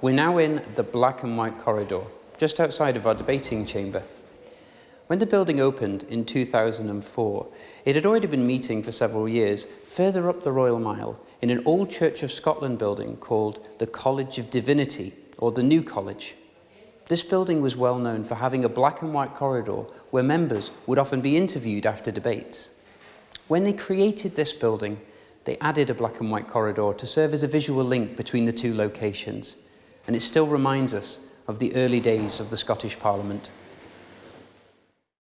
We're now in the black and white corridor, just outside of our debating chamber. When the building opened in 2004, it had already been meeting for several years further up the Royal Mile in an old Church of Scotland building called the College of Divinity, or the New College. This building was well known for having a black and white corridor where members would often be interviewed after debates. When they created this building, they added a black and white corridor to serve as a visual link between the two locations, and it still reminds us of the early days of the Scottish Parliament